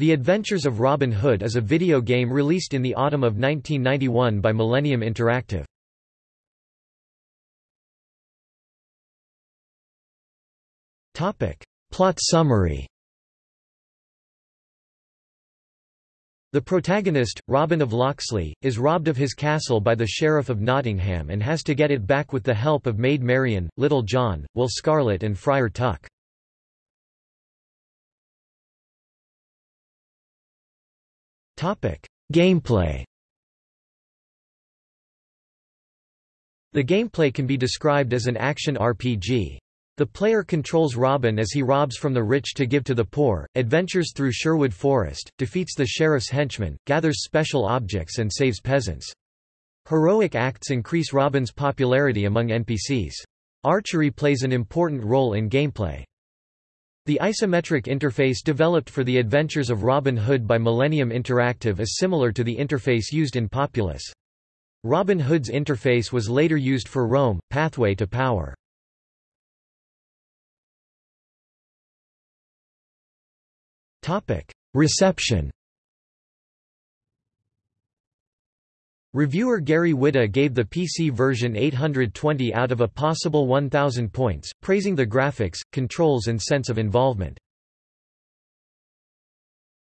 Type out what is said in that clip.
The Adventures of Robin Hood is a video game released in the autumn of 1991 by Millennium Interactive. Plot summary The protagonist, Robin of Locksley, is robbed of his castle by the Sheriff of Nottingham and has to get it back with the help of Maid Marian, Little John, Will Scarlet and Friar Tuck. Gameplay The gameplay can be described as an action RPG. The player controls Robin as he robs from the rich to give to the poor, adventures through Sherwood Forest, defeats the sheriff's henchmen, gathers special objects and saves peasants. Heroic acts increase Robin's popularity among NPCs. Archery plays an important role in gameplay. The isometric interface developed for the Adventures of Robin Hood by Millennium Interactive is similar to the interface used in Populous. Robin Hood's interface was later used for Rome, Pathway to Power. Reception Reviewer Gary Whitta gave the PC version 820 out of a possible 1000 points, praising the graphics, controls and sense of involvement.